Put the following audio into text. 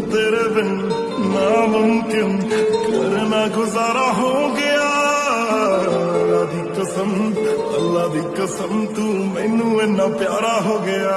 तेरे बिन नामुमकिन करना गुजारा हो गया। अल्लाह दी कसम, अल्लाह दी कसम, तू मैनू इन्ना प्यारा हो गया।